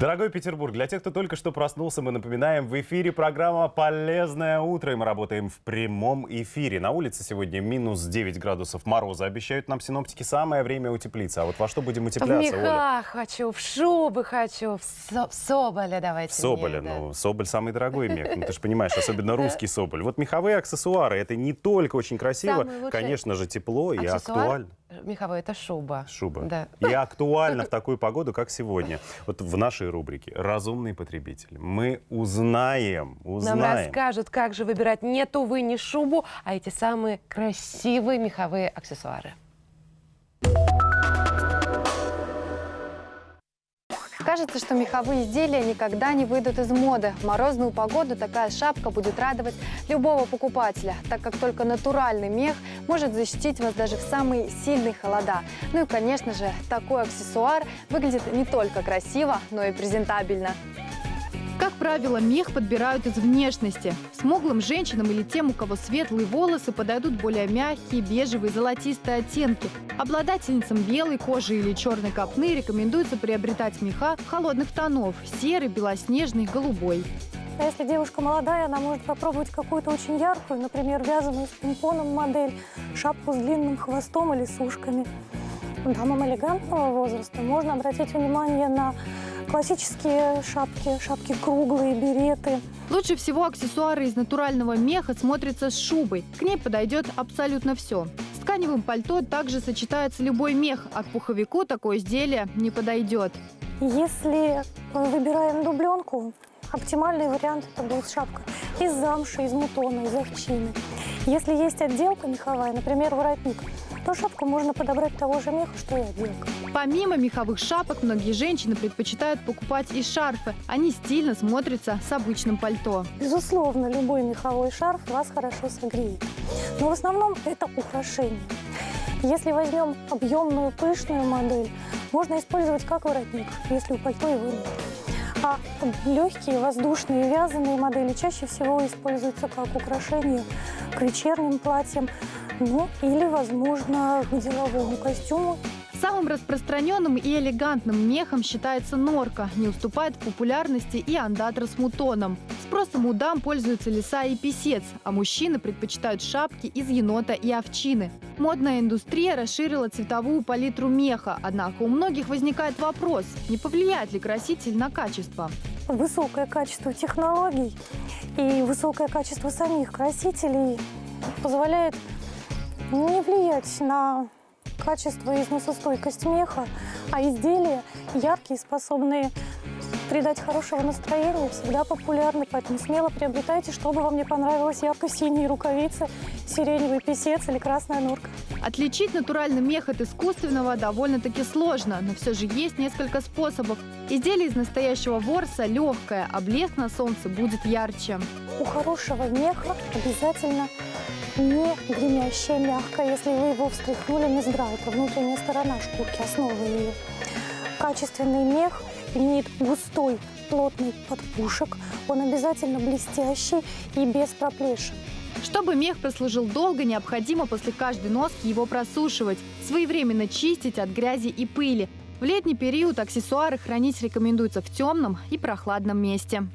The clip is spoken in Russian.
Дорогой Петербург, для тех, кто только что проснулся, мы напоминаем, в эфире программа «Полезное утро», и мы работаем в прямом эфире. На улице сегодня минус 9 градусов мороза, обещают нам синоптики, самое время утеплиться. А вот во что будем утепляться, В мехах хочу, в шубы хочу, в, со в соболя давайте. В соболя, мне, да. ну, соболь самый дорогой мех, ну, ты же понимаешь, особенно русский соболь. Вот меховые аксессуары, это не только очень красиво, конечно же, тепло и актуально. Меховой это шуба. Шуба. Да. И актуально в такую погоду, как сегодня. Вот в нашей рубрике «Разумный потребитель» мы узнаем, Нам узнаем. расскажут, как же выбирать не тувы, не шубу, а эти самые красивые меховые аксессуары. Кажется, что меховые изделия никогда не выйдут из моды. В морозную погоду такая шапка будет радовать любого покупателя, так как только натуральный мех может защитить вас даже в самые сильные холода. Ну и, конечно же, такой аксессуар выглядит не только красиво, но и презентабельно. Правило, мех подбирают из внешности. Смуглым женщинам или тем, у кого светлые волосы, подойдут более мягкие, бежевые, золотистые оттенки. Обладательницам белой кожи или черной копны рекомендуется приобретать меха холодных тонов – серый, белоснежный, голубой. А если девушка молодая, она может попробовать какую-то очень яркую, например, вязаную с помпоном модель, шапку с длинным хвостом или с ушками. Дамам элегантного возраста можно обратить внимание на классические шапки, шапки круглые, береты. Лучше всего аксессуары из натурального меха смотрятся с шубой. К ней подойдет абсолютно все. С тканевым пальто также сочетается любой мех, а к пуховику такое изделие не подойдет. Если выбираем дубленку, оптимальный вариант это будет шапка из замши, из мутона, из овчины. Если есть отделка меховая, например, воротник, то шапку можно подобрать того же меха, что и отделка. Помимо меховых шапок, многие женщины предпочитают покупать и шарфы. Они стильно смотрятся с обычным пальто. Безусловно, любой меховой шарф вас хорошо согреет. Но в основном это украшение. Если возьмем объемную, пышную модель, можно использовать как воротник, если у пальто его нет. А легкие, воздушные, вязаные модели чаще всего используются как украшение к вечерним платьям, ну или, возможно, к деловому костюму Самым распространенным и элегантным мехом считается норка. Не уступает в популярности и андатра с мутоном. Спросом у дам пользуются лиса и писец, а мужчины предпочитают шапки из енота и овчины. Модная индустрия расширила цветовую палитру меха, однако у многих возникает вопрос, не повлияет ли краситель на качество. Высокое качество технологий и высокое качество самих красителей позволяет не влиять на качество и износостойкость меха, а изделия яркие, способные придать хорошего настроения, всегда популярны, поэтому смело приобретайте, чтобы вам не понравилось ярко-синие рукавицы, сиреневый писец или красная норка. Отличить натуральный мех от искусственного довольно-таки сложно, но все же есть несколько способов. Изделие из настоящего ворса легкое, а блеск на солнце будет ярче. У хорошего меха обязательно не гремящее, мягкое. Если вы его встряхнули, не здра. Это внутренняя сторона шкурки, основа ее. Качественный мех имеет густой, плотный подпушек. Он обязательно блестящий и без проплешин. Чтобы мех прослужил долго, необходимо после каждой носки его просушивать, своевременно чистить от грязи и пыли. В летний период аксессуары хранить рекомендуется в темном и прохладном месте.